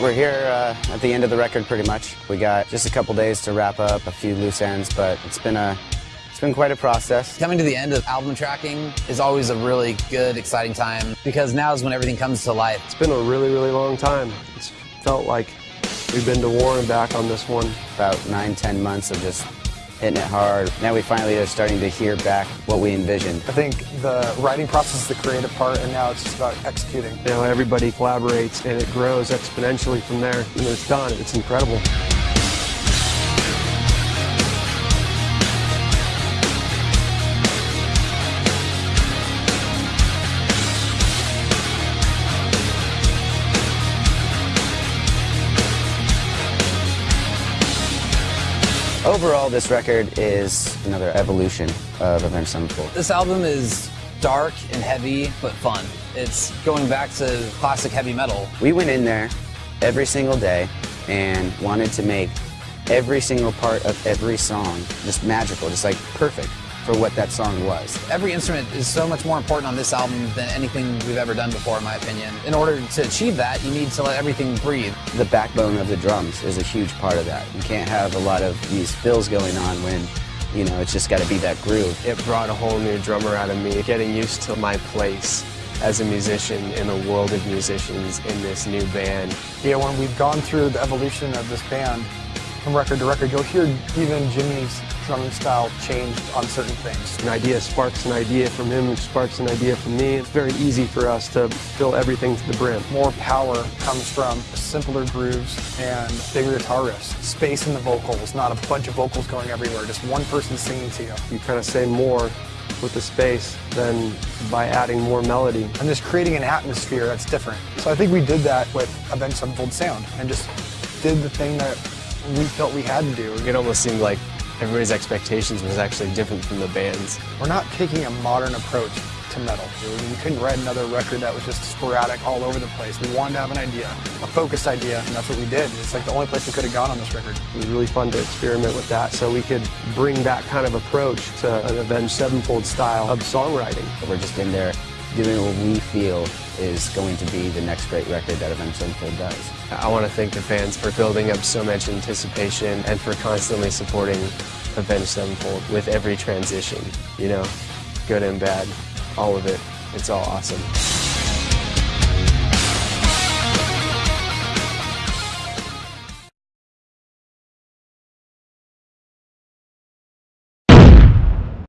We're here uh, at the end of the record pretty much. We got just a couple days to wrap up a few loose ends, but it's been a it's been quite a process. Coming to the end of album tracking is always a really good, exciting time because now is when everything comes to life. It's been a really, really long time. It's felt like we've been to war and back on this one. About nine, ten months of just hitting it hard. Now we finally are starting to hear back what we envisioned. I think the writing process is the creative part, and now it's just about executing. You know, everybody collaborates, and it grows exponentially from there. And it's done. It's incredible. Overall, this record is another evolution of Avenged Sevenfold. This album is dark and heavy, but fun. It's going back to classic heavy metal. We went in there every single day and wanted to make every single part of every song just magical, just like perfect for what that song was. Every instrument is so much more important on this album than anything we've ever done before, in my opinion. In order to achieve that, you need to let everything breathe. The backbone of the drums is a huge part of that. You can't have a lot of these fills going on when you know, it's just got to be that groove. It brought a whole new drummer out of me, getting used to my place as a musician in a world of musicians in this new band. Yeah, when we've gone through the evolution of this band from record to record, you'll hear even Jimmy's drumming style changed on certain things. An idea sparks an idea from him, sparks an idea from me. It's very easy for us to fill everything to the brim. More power comes from simpler grooves and bigger guitar riffs. Space in the vocals, not a bunch of vocals going everywhere, just one person singing to you. You kind of say more with the space than by adding more melody. And just creating an atmosphere that's different. So I think we did that with Avenged Sevenfold Sound and just did the thing that we felt we had to do. It almost seemed like everybody's expectations was actually different from the band's. We're not taking a modern approach to metal. We couldn't write another record that was just sporadic all over the place. We wanted to have an idea, a focused idea, and that's what we did. It's like the only place we could have gone on this record. It was really fun to experiment with that so we could bring that kind of approach to an Avenged Sevenfold style of songwriting. We're just in there doing what we feel is going to be the next great record that Avenged Sevenfold does. I want to thank the fans for building up so much anticipation and for constantly supporting Avenged Sevenfold with every transition, you know, good and bad, all of it. It's all awesome.